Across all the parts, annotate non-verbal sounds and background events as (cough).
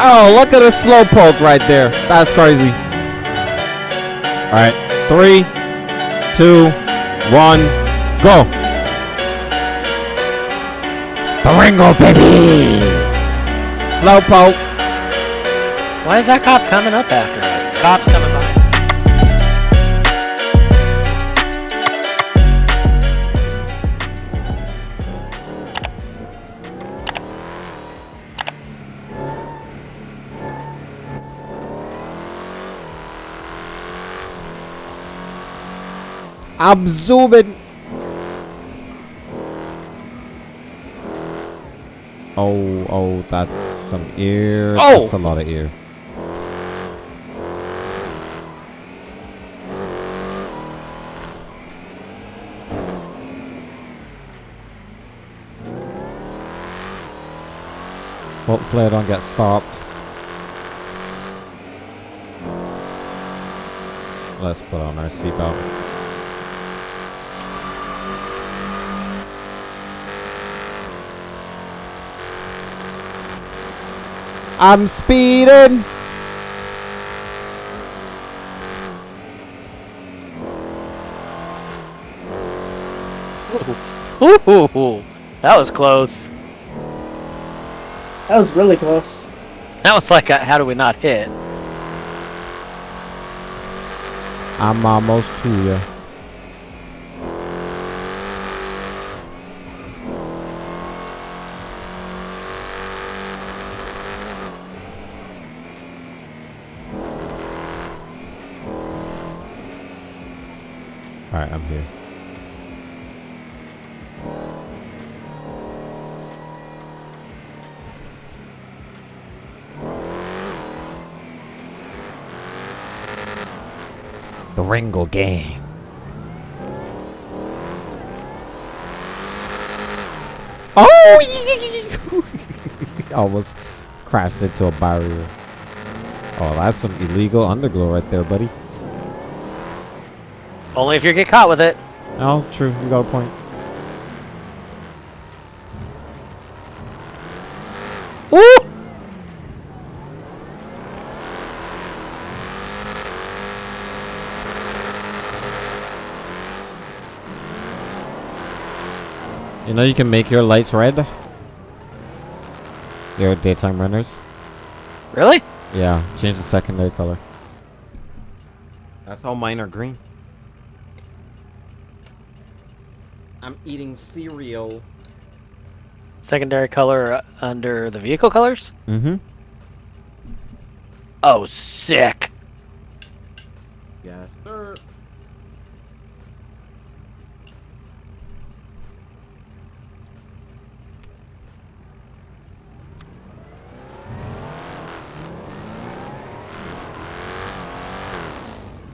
Oh, look at the slow poke right there. That's crazy. All right, three, two, one, go. Ringo, baby. Slow poke. Why is that cop coming up after us? Cop's coming by. I'm zooming. Oh, oh, that's some ear. Oh! That's a lot of ear. Hopefully I don't get stopped. Let's put on our seatbelt. I'm speeding. Ooh, that was close. That was really close. That was like, a, how do we not hit? I'm almost to you. Here. The Ringo Gang. Oh! (laughs) Almost crashed into a barrier. Oh, that's some illegal underglow right there, buddy. Only if you get caught with it. Oh, true. You got a point. Woo! You know you can make your lights red? Your daytime runners? Really? Yeah, change the secondary color. That's how mine are green. I'm eating cereal. Secondary color under the vehicle colors? Mm-hmm. Oh, sick. Yes, sir.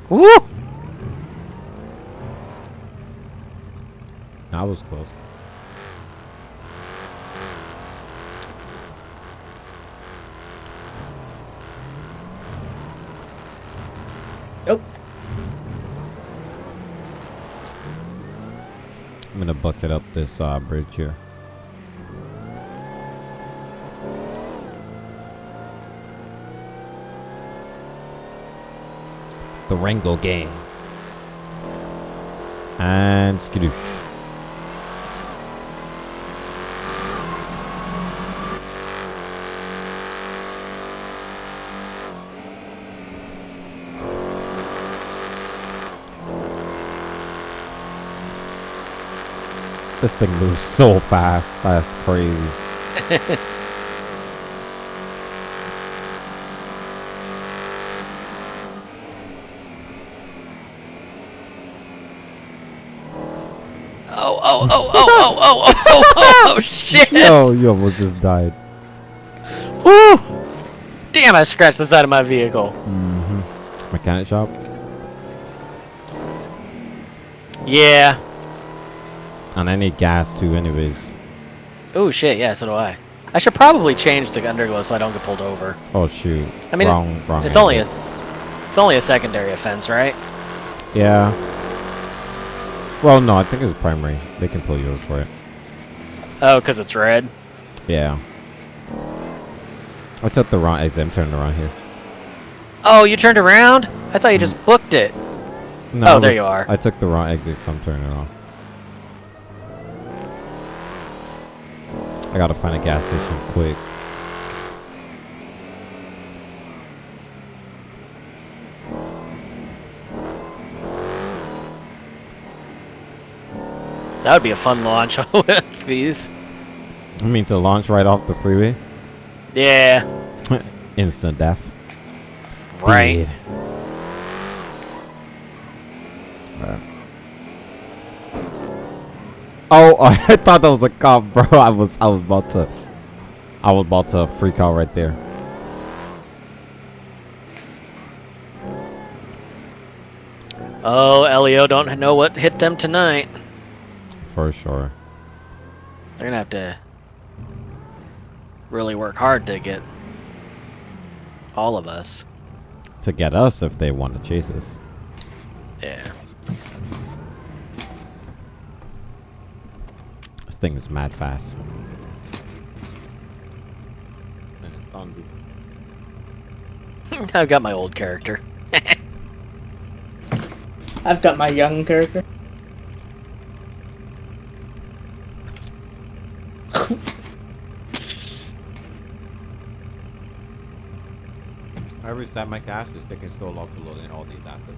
Woo! That was close. Nope. I'm gonna bucket up this uh, bridge here. The Rango Gang. And skadoosh. This thing moves so fast. That's crazy. Oh, oh, oh, oh, oh, oh, oh, oh, oh, oh, shit! Oh, you almost just died. Woo! Damn, I scratched the side of my vehicle. Mm-hmm. Mechanic shop. Yeah. And I need gas too, anyways. Oh shit, yeah, so do I. I should probably change the underglow so I don't get pulled over. Oh shoot. I mean, wrong, wrong. It's only a, it's only a secondary offense, right? Yeah. Well, no, I think it's primary. They can pull you over for it. Oh, because it's red. Yeah. I took the wrong exit. I'm turning around here. Oh, you turned around? I thought you just booked it. No, Oh, there was- you are. I took the wrong exit, so I'm turning around. I gotta find a gas station quick. That would be a fun launch (laughs) with these. I mean to launch right off the freeway. Yeah. (laughs) Instant death. Right. Oh, (laughs) I thought that was a cop, bro. (laughs) I was, I was about to, I was about to freak out right there. Oh, Elio don't know what hit them tonight. For sure. They're gonna have to really work hard to get all of us. To get us if they want to chase us. Yeah. Thing is mad fast. And it's Fonzie. (laughs) I've got my old character. (laughs) I've got my young character. (laughs) I reset my cache. It's taking so long to load in all these assets.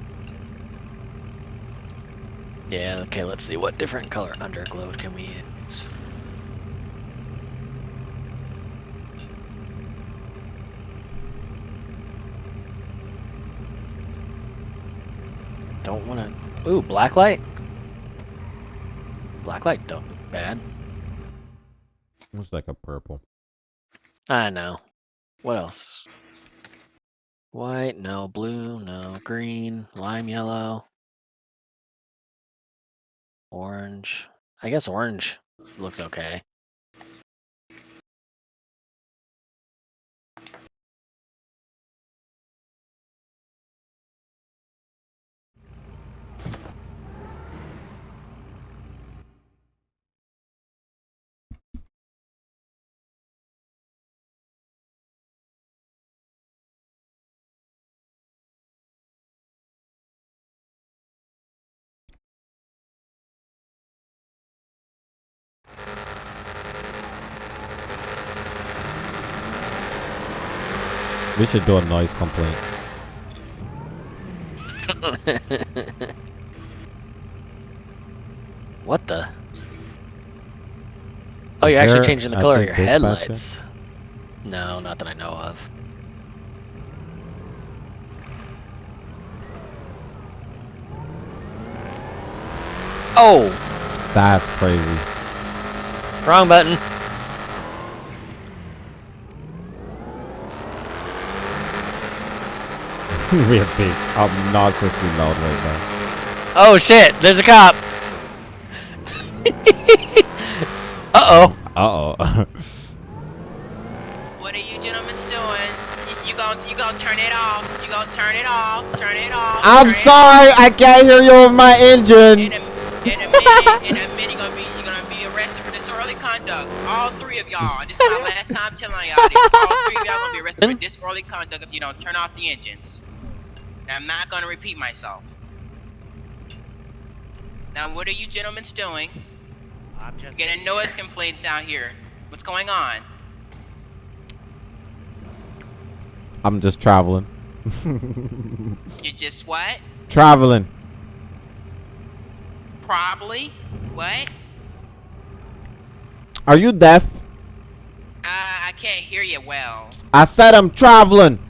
Yeah, okay, let's see. What different color underglow can we Don't wanna... Ooh, blacklight? Blacklight don't look bad. Looks like a purple. I know. What else? White, no. Blue, no. Green, lime yellow. Orange. I guess orange looks okay. We should do a noise complaint. (laughs) what the? Oh, Is you're actually changing the color of your dispatcher? headlights. No, not that I know of. Oh, That's crazy. wrong button. (laughs) we are big, obnoxiously loud right now. Oh shit, there's a cop. (laughs) Uh oh. Uh oh. (laughs) What are you gentlemen doing? You, you gonna you gonna turn it off? You gonna turn it off? Turn it off? I'm turn it sorry, I can't hear you over my off. In engine. a, in a minute, in a minute, you're gonna be you're gonna be arrested for disorderly conduct. All three of y'all. This is my last time telling y'all this. All three of y'all gonna be arrested for disorderly conduct if you don't turn off the engines. And I'm not gonna repeat myself. Now, what are you gentlemen doing? I'm just Getting noise complaints out here. What's going on? I'm just traveling. (laughs) You just what? traveling. Probably. What? Are you deaf? Uh, I can't hear you well. I said I'm traveling. Traveling.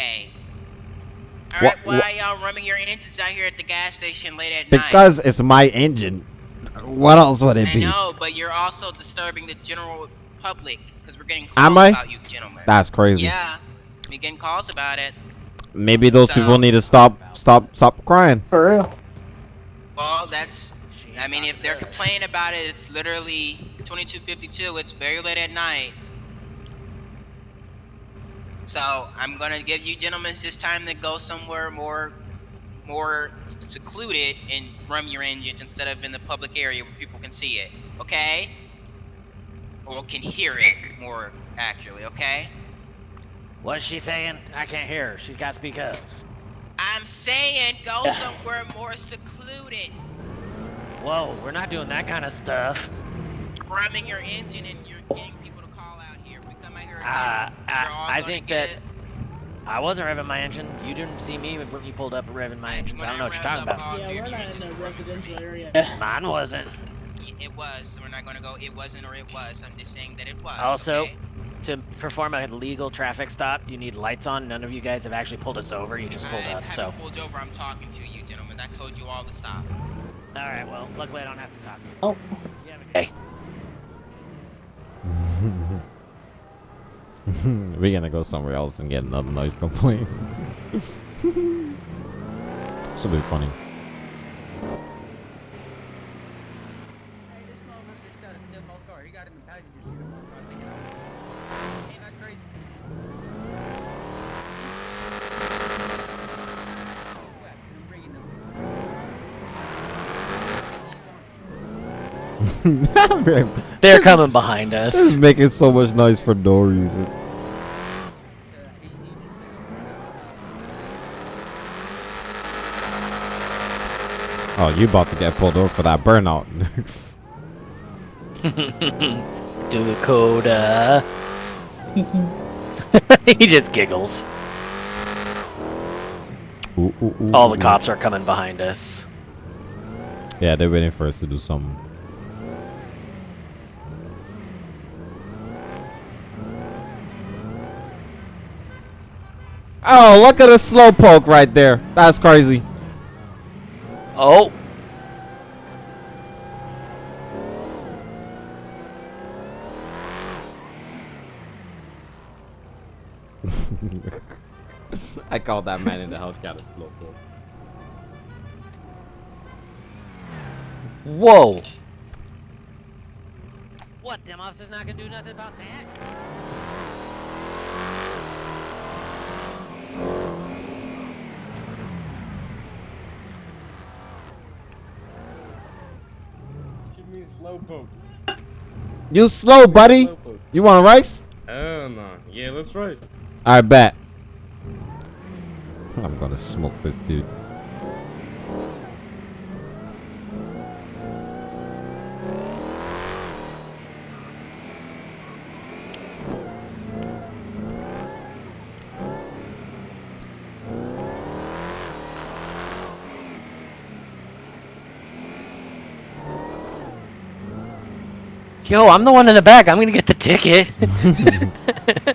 Okay. Wha- Alright, why wha- are y'all running your engines out here at the gas station late at night? Because it's my engine. What else would it I be? know, but you're also disturbing the general public because we're getting calls Am I? about you gentlemen. That's crazy. Yeah, we're getting calls about it. Maybe those So- people need to stop, stop, stop crying. For real. Well, that's. I mean, if they're complaining about it, it's literally 2252. It's very late at night. So I'm gonna give you gentlemen this time to go somewhere more, more secluded and run your engines instead of in the public area where people can see it. Okay? Or can hear it more accurately, okay? What's she saying? I can't hear her. She's got to speak up. I'm saying go (laughs) somewhere more secluded. Whoa, we're not doing that kind of stuff. Rumming your engine and you're getting people to call out here. If we come out here again, Uh, I, I think that it. I wasn't revving my engine. You didn't see me when you pulled up revving my engine, so I don't know what you're talking about. Yeah, we're not in engines a were- residential area. (laughs) Mine wasn't. It was. We're not gonna go. It wasn't or it was. I'm just saying that it was. Also, okay? To perform a legal traffic stop, you need lights on. None of you guys have actually pulled us over. You just pulled I up, haven't so. pulled over. I'm talking to you, gentlemen. I told you all to stop. All right, well, luckily I don't have to talk. Oh. You have a Hey. (laughs) (laughs) We're gonna go somewhere else and get another noise complaint. (laughs) Should be funny. Hey, this motherfucker just got a stiff old car. He got him in passenger seat. I'm trying to pick it up. Ain't that crazy? Whack, I'm bringing them. (laughs) They're coming behind This us. is making so much noise for no reason. He, he just said, Oh, you about to get pulled over for that burnout. (laughs) Dakota. (laughs) he just giggles. Ooh, ooh, ooh, All the cops are coming behind us. Yeah, they're waiting for us to do something. Oh, look at the slow poke right there. That's crazy. Oh, (laughs) I called that man in the house got a slowpoke. whoa. What? Them officers not gonna do nothing about that? Give me a slowpoke. You slow, buddy. Slowpoke. You want rice? Oh no. Yeah, let's race. I bet. I'm gonna smoke this dude. Yo, I'm the one in the back. I'm gonna get the ticket. (laughs)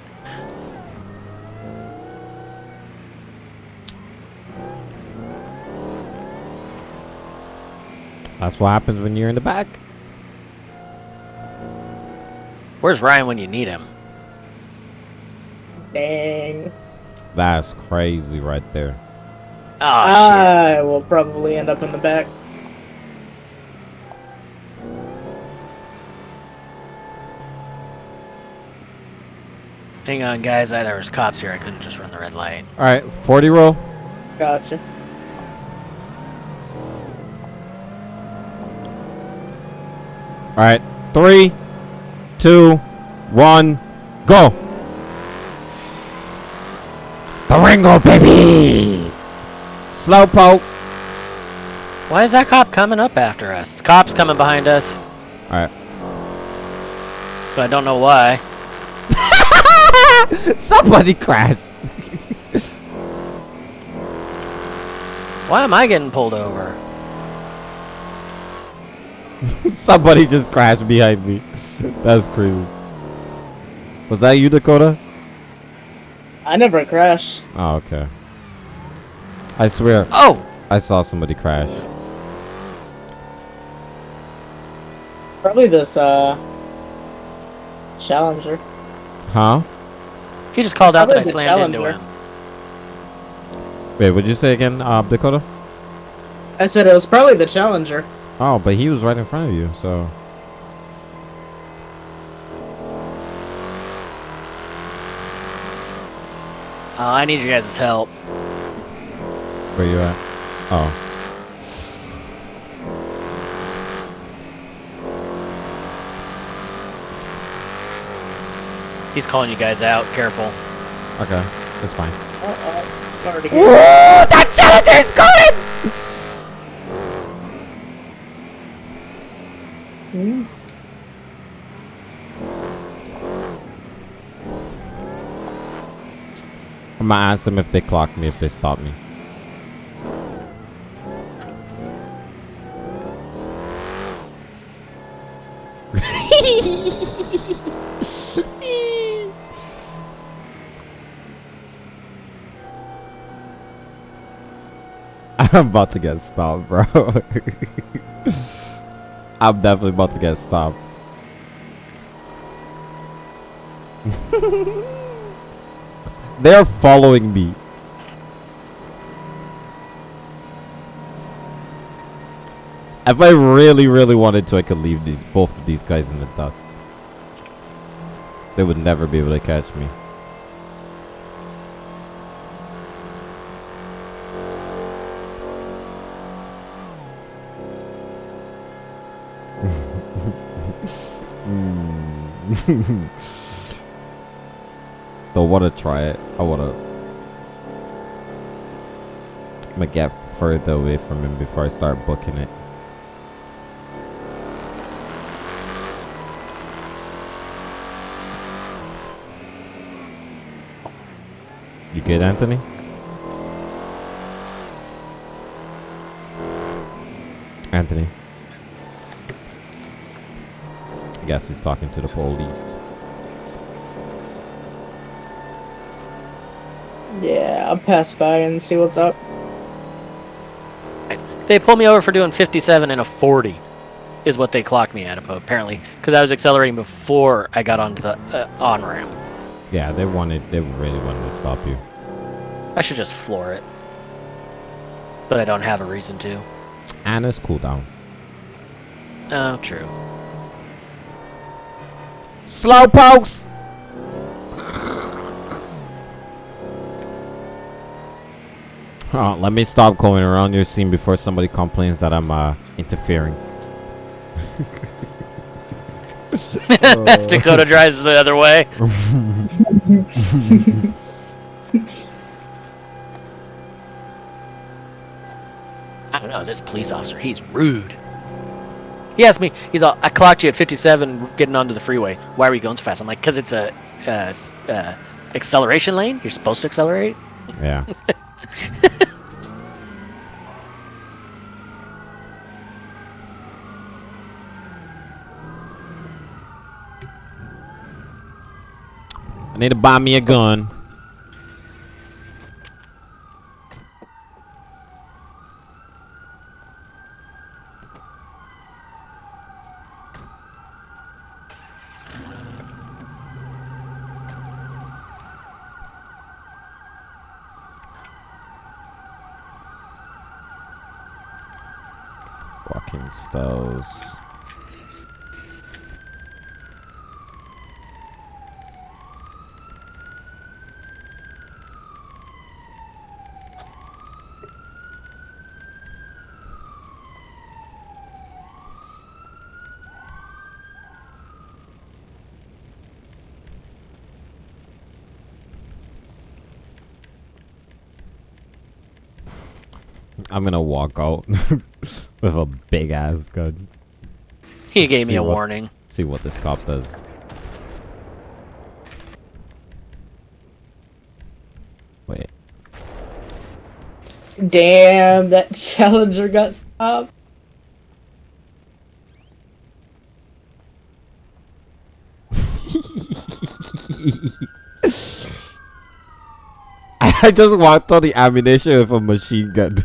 That's what happens when you're in the back. Where's Ryan when you need him? Dang. That's crazy right there. Oh, I will probably end up in the back. Hang on, guys. I, there was cops here. I couldn't just run the red light. All right, 40 roll. Gotcha. All right, three, two, one, go. The Ringo, baby. Slowpoke. Why is that cop coming up after us? The cop's coming behind us, All right. but I don't know why. (laughs) Somebody crashed. Why am I getting pulled over? (laughs) Somebody just crashed behind me. That's crazy. Was that you, Dakota? I never crashed. Oh, okay. I swear, Oh, I saw somebody crash. Probably this, uh... Challenger. Huh? He just called out that I Probably the slammed into Challenger. him. Wait, what'd you say again, uh, Dakota? I said it was probably the Challenger. Oh, but he was right in front of you, so. Uh, I need you guys' help. Where you at? Oh. He's calling you guys out. Careful. Okay, that's fine. Uh-oh. Already Whoa, that challenger is coming! Hmm. I'm gonna ask them if they clock me, if they stop me. (laughs) I'm about to get stopped, bro. (laughs) I'm definitely about to get stopped. (laughs) They're following me. If I really, really wanted to, I could leave these both of these guys in the dust. They would never be able to catch me. Don't want to try it. I want to. I'm gonna get further away from him before I start booking it. You good, Anthony? Anthony. I guess he's talking to the police. Yeah, I'll pass by and see what's up. They pulled me over for doing 57 and a 40, is what they clocked me at apparently, because I was accelerating before I got onto the uh, on ramp. Yeah, they wanted, they really wanted to stop you. I should just floor it, but I don't have a reason to. Anna's cooldown. Oh, true. Slow pokes! Oh, let me stop going around your scene before somebody complains that I'm uh, interfering. (laughs) As Dakota drives the other way. (laughs) I don't know, this police officer, he's rude. He asked me, he's all, I clocked you at 57 getting onto the freeway. Why are you going so fast? I'm like, because it's a uh, uh, acceleration lane. You're supposed to accelerate. Yeah. (laughs) I need to buy me a gun. Walking styles. I'm gonna walk out (laughs) with a big ass gun. He gave me a what- warning. See what this cop does. Wait. Damn, that (laughs) challenger got stopped. (laughs) I just walked on the ammunition with a machine gun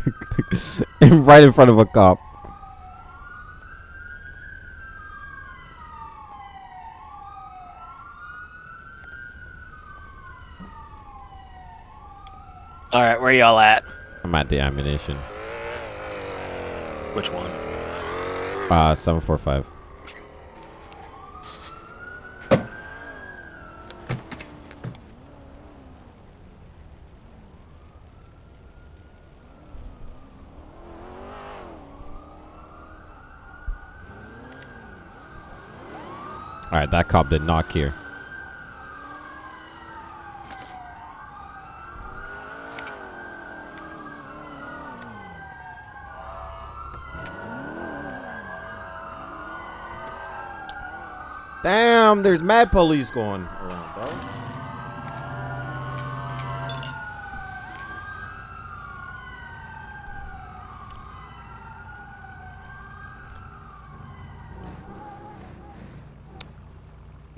in- (laughs) (laughs) right in front of a cop. All right, where y'all at? I'm at the ammunition. Which one? Uh, 745. Alright, that cop did not care. Damn, there's mad police going around.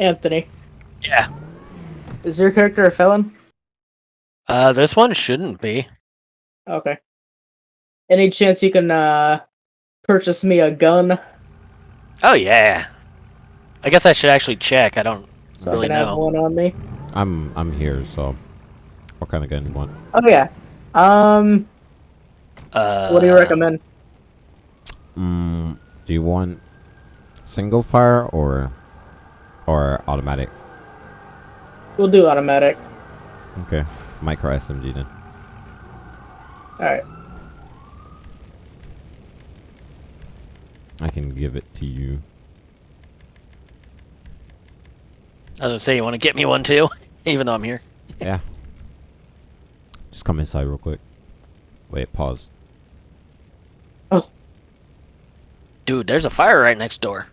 Anthony, Yeah. is your character a felon? Uh, this one shouldn't be. Okay. Any chance you can uh purchase me a gun Oh yeah. I guess I should actually check. I don't. so Really I can have one on me? I'm I'm here, so what kind of gun you want? Oh yeah. Um, Uh, what do you recommend? Mm, do you want single fire or or automatic? We'll do automatic. Okay, micro SMG then. All right. I can give it to you. I was gonna say you want to get me one too, (laughs) even though I'm here. (laughs) Yeah. Just come inside real quick. Wait, pause. Oh. Dude, there's a fire right next door.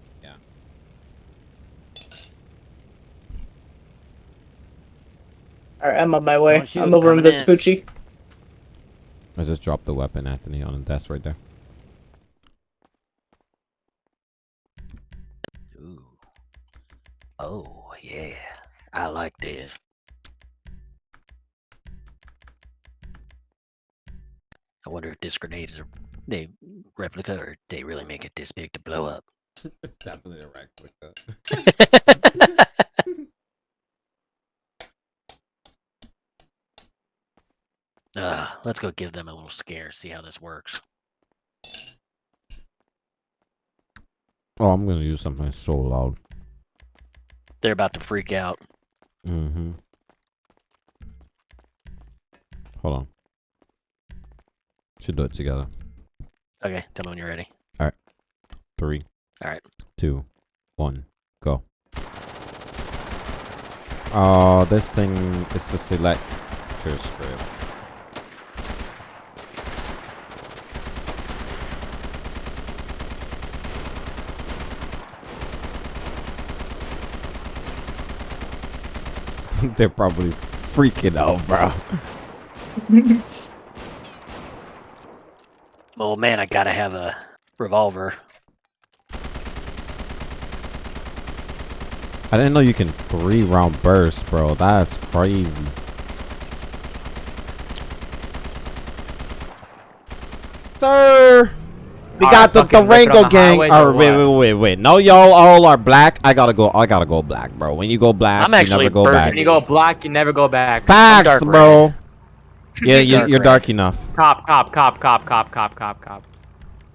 All right, I'm on my way. Oh, shoot, I'm over in coming in. Vespucci. I just dropped the weapon, Anthony, on the desk right there. Ooh. Oh yeah, I like this. I wonder if this grenade is a they replica or they really make it this big to blow up. (laughs) Definitely a replica. (laughs) (laughs) uh, let's go give them a little scare, see how this works. Oh, I'm gonna use something so loud. They're about to freak out. Mm-hmm. Hold on. Should do it together. Okay, tell me when you're ready. Alright. Three, All right. two, one, go. Oh, this thing is the select script. (laughs) They're probably freaking out, bro. (laughs) Oh man, I gotta have a revolver. I didn't know you can three round burst, bro. That's crazy. Sir, we got the fucking Durango gang. highways All or oh, right, wait, wait, wait, wait. No, y'all all are black. I gotta go. I gotta go. I gotta go black, bro. When you go black, I'm you actually never go back. When you go black, you never go back. Facts, dark red. bro. (laughs) Yeah, you, Dark you're dark enough. Cop, cop, cop, cop, cop, cop, cop, cop.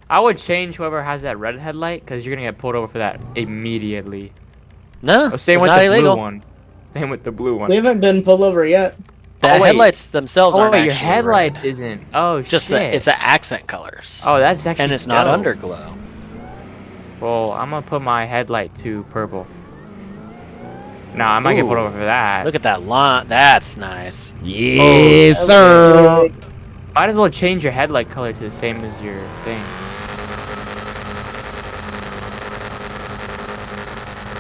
I would change whoever has that red headlight because you're gonna get pulled over for that immediately. No, Oh, same it's with not the illegal. blue one. (laughs) Same with the blue one. We haven't been pulled over yet. The Oh, wait. headlights themselves oh aren't wait, your headlights red. isn't. Oh Just shit. the it's the accent colors. Oh, that's actually. and it's not underglow. Well, I'm gonna put my headlight to purple. Nah, I might get pulled Ooh. over for that. Look at that line. That's nice. Yes, oh, That sir. Might as well change your headlight color to the same as your thing.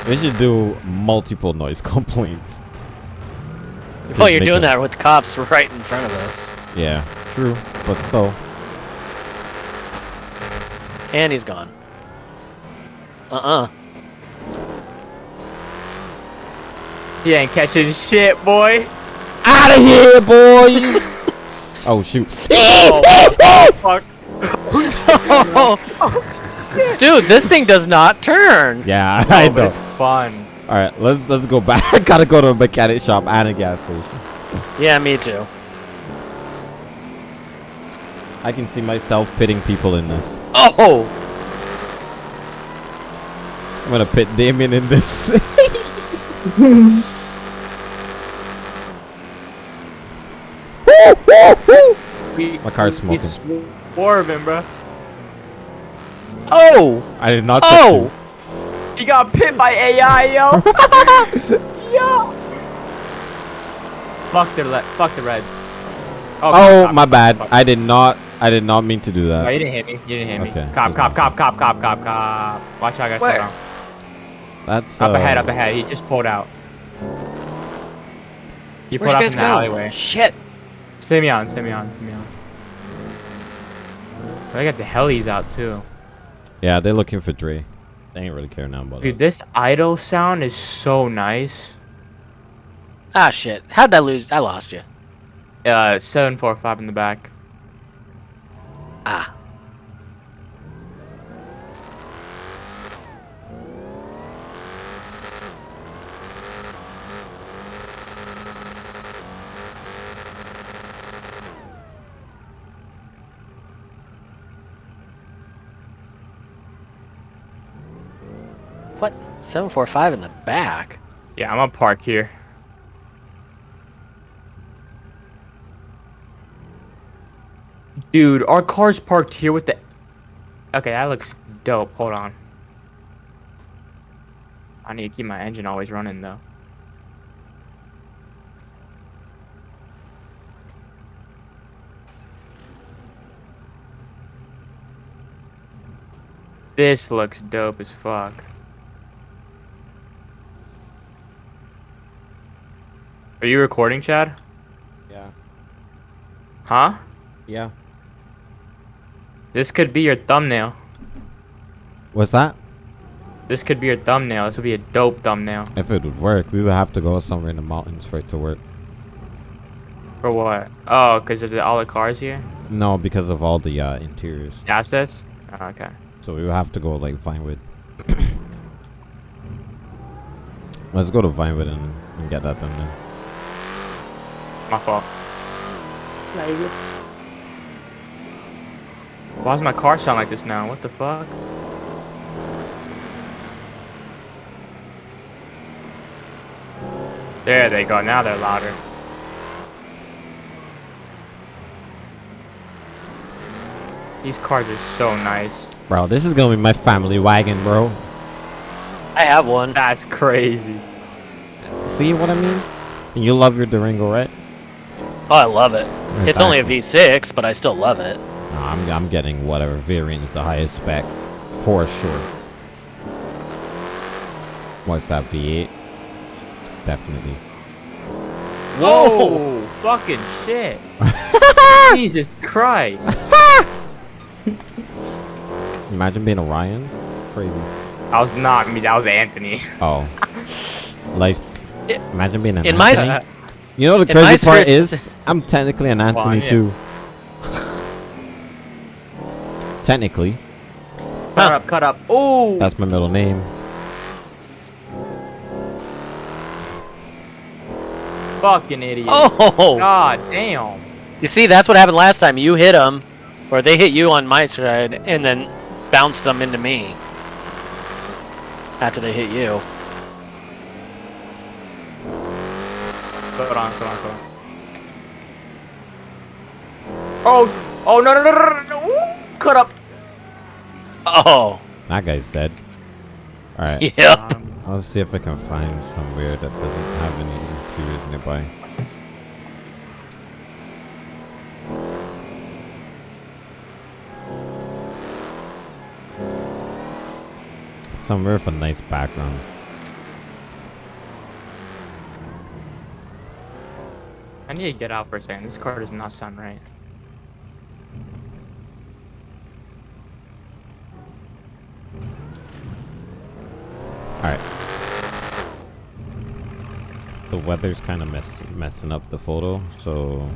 We should do multiple noise (laughs) complaints. Well, you're doing a- that with cops right in front of us, Yeah, true, but still. and he's gone. Uh-uh. He ain't catching shit, boy. Out of here, boys! (laughs) oh shoot! (laughs) oh, Fuck. (laughs) Dude, this thing does not turn. yeah, I Oh, know. it's fun. All right, let's let's go back. I (laughs) gotta go to a mechanic shop and a gas station. Yeah, me too. I can see myself pitting people in this. Oh, I'm gonna pit Damien in this. (laughs) My car's we of swerving, bro. oh, I did not. oh! He got pit by AI, yo. (laughs) yo. Fuck the le- fuck the reds. Oh, cop, my bad. cop. I did not. I did not mean to do that. No, that. you didn't hit me. You didn't hit Okay, me. Cop, cop, cop, cop, cop, cop, cop. Watch out, I got Where? down. That's Up ahead, uh, up ahead. He just pulled out. He Where'd pulled you out guys from the go? alleyway. Shit. Simeon, Simeon, Simeon. They got the helis out too. Yeah, they're looking for Dre. They ain't really care now about Dude, it. this idle sound is so nice. Ah, shit. How'd I lose? I lost you. Uh, seven four five in the back. Ah. What? 745 in the back? Yeah, I'm gonna park here. Dude, our car's parked here with the. Okay, that looks dope. Hold on. I need to keep my engine always running though. This looks dope as fuck. Are you recording, Chad? Yeah. Huh? Yeah. This could be your thumbnail. What's that? This could be your thumbnail. This would be a dope thumbnail. If it would work, we would have to go somewhere in the mountains for it to work. For what? Oh, because of the, all the cars here? No, because of all the uh, interiors. Assets? Oh, okay. So we would have to go like Vinewood. (coughs) Let's go to Vinewood and, and get that done then. My fault. Nah, you good. Why does my car sound like this now? What the fuck? There they go. Now they're louder. These cars are so nice. Bro, this is gonna be my family wagon, bro. I have one. That's crazy. See what I mean? And you love your Durango, right? Oh, I love it. It's only a Exactly. V6, but I still love it. No, I'm, I'm getting whatever variant is the highest spec. For sure. What's that, V8? Definitely. Whoa! Oh, fucking shit. (laughs) Jesus Christ. (laughs) Imagine being Orion. Crazy. That was not me. That was Anthony. Oh. (laughs) Life. I- Imagine being an in my Anthony. s- You know the crazy part is, I'm technically an Anthony yeah. too. technically, Cut up, cut up. Oh! that's my middle name. fucking idiot. Oh! God damn. You see, that's what happened last time. You hit them, or they hit you on my side, and then bounced them into me. After they hit you. Slow it on, slow on, slow on. Oh! Oh, no, no, no, no, no, no. Ooh, Cut up. Oh! That guy's dead. Alright, Yep. Um, I'll see if I can find somewhere that doesn't have any interiors nearby. Somewhere with a nice background. I need to get out for a second. This car does not sound right. Alright. The weather's kind of mess messing up the photo, so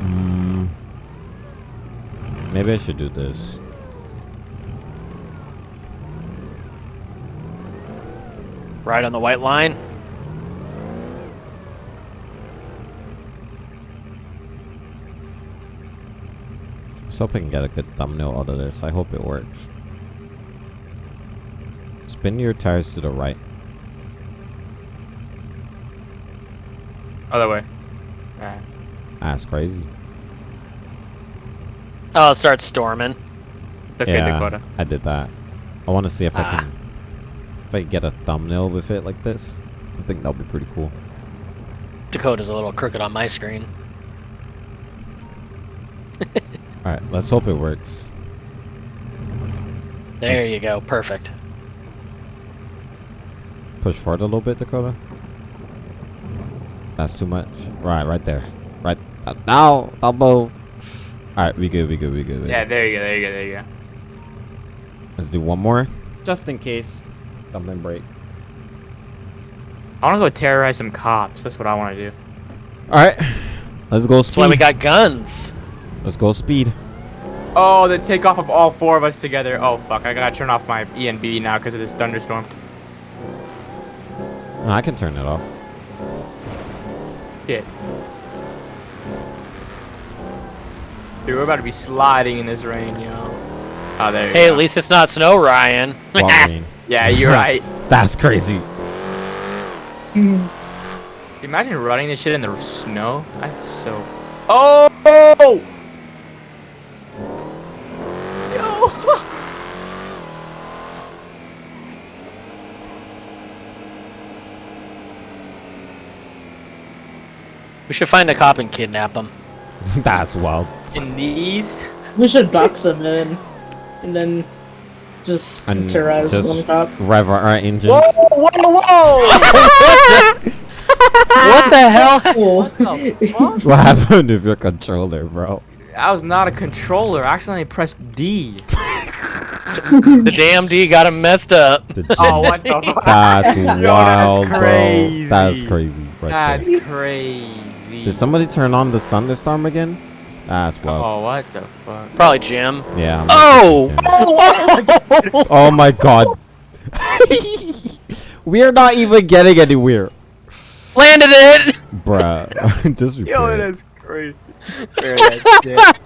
Mm, maybe I should do this. Right on the white line. Let's hope I can get a good thumbnail out of this. I hope it works. Spin your tires to the right. Other way. Alright. That's crazy. Oh, it starts storming. It's okay, yeah, Dakota. I did that. I want to see if I Ah. can if I can get a thumbnail with it like this. I think that'll be pretty cool. Dakota's a little crooked on my screen. All right, let's hope it works. There you go. Perfect. Push forward a little bit, Dakota. That's too much. Right, right there. Right uh, now, elbow. All right, we good, we good, we good. we Yeah, good. there you go, there you go, there you go. Let's do one more, just in case something break. I want to go terrorize some cops. That's what I want to do. All right, let's go That's why we got guns. Let's go speed. Oh, the takeoff of all four of us together. Oh fuck, I gotta turn off my ENB now because of this thunderstorm. No, I can turn it off. Shit. Dude, we're about to be sliding in this rain, yo. Oh, there you Hey, go. at least it's not snow, Ryan. (laughs) Yeah, you're (laughs) right. That's crazy. Imagine running this shit in the snow. That's so. Oh! Yo! We should find a cop and kidnap him. (laughs) That's wild. In these? We should box them in, and then just And terrorize just one cop. rev our engines. Whoa! Whoa! Whoa! (laughs) What the hell? What the fuck? (laughs) What happened with your controller, bro? I was not a controller. I accidentally pressed D. the damn D got him messed up. The Oh, G- what the fuck? That's Yo, that's wild, bro. That's crazy. Right That's there. crazy. Did somebody turn on the thunderstorm again? That's wild. Oh, what the fuck? Probably Jim. Yeah. I'm Oh! yeah. (laughs) Oh my god. (laughs) We're not even getting anywhere. Landed it! Bruh. (laughs) Just Yo, repair it. that's crazy. That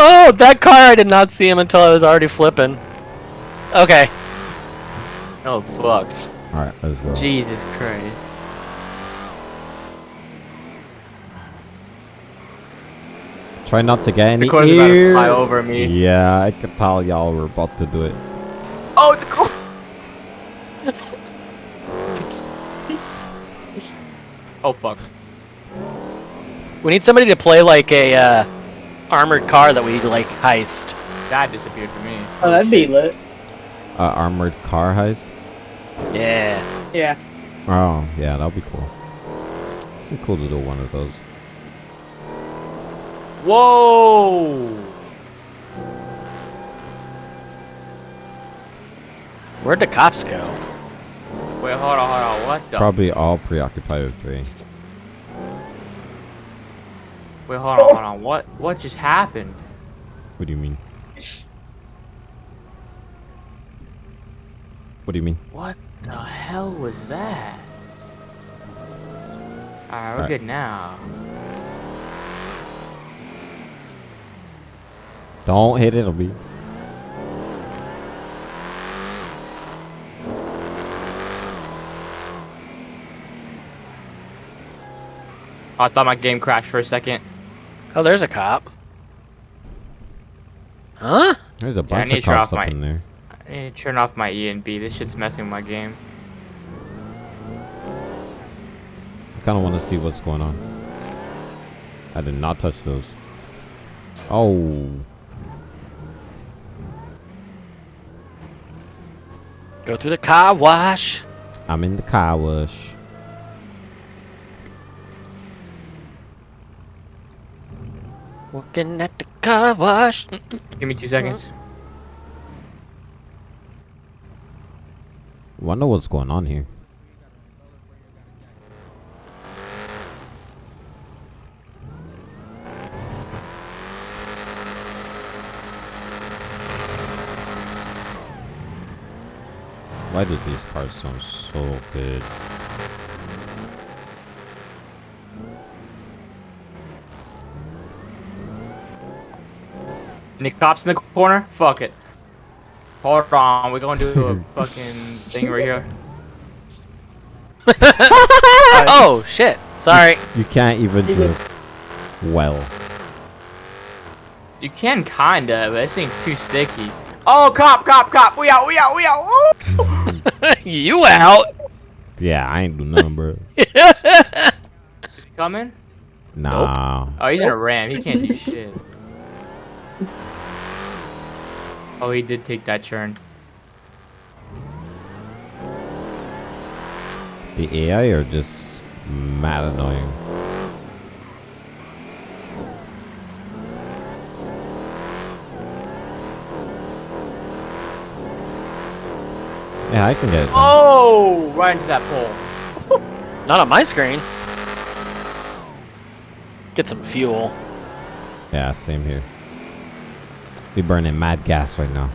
oh, that car, I did not see him until I was already flipping. Okay. Oh, fuck. Alright, let's go. Jesus Christ. Try not to get any Dakota's about to fly over me. Yeah, I could tell y'all were about to do it. Oh, Dakota! (laughs) oh, fuck. We need somebody to play like a uh, armored car that we like heist. That disappeared for me. Oh, that'd be lit. Uh, armored car heist. Yeah. Yeah. Oh, yeah, that'll be cool. Be cool to do one of those. Whoa! Where'd the cops go? Wait, hold on, hold on. What the? Probably all preoccupied with me. Wait, hold on, hold on. What? What just happened? What do you mean? What do you mean? What the hell was that? Alright, we're Alright. good now. Don't hit it, it'll be. Oh, I thought my game crashed for a second. Oh, there's a cop. Huh? There's a bunch need of cops up my- in there. I need to turn off my E and B. This shit's messing with my game. I kind of want to see what's going on. I did not touch those. Oh, Go through the car wash. I'm in the car wash. Working at the car wash. Give me two seconds. Wonder what's going on here. Why did these cars sound so good? Any cops in the corner? Fuck it. Hold on, we're gonna do a (laughs) fucking thing right here. (laughs) oh shit! Sorry. You can't even do well. You can kinda, but this thing's too sticky. Oh, cop, cop, cop! We out, we out, we out! (laughs) you out? Yeah, I ain't do nothing, bro. (laughs) Coming? Nah. Nope. Oh, he's in a ram. He can't do (laughs) shit. Oh, he did take that turn. The AI are just mad annoying. Yeah, I can get it. done. Oh, right into that pole. (laughs) Not on my screen. Get some fuel. Yeah, same here. We burning mad gas right now.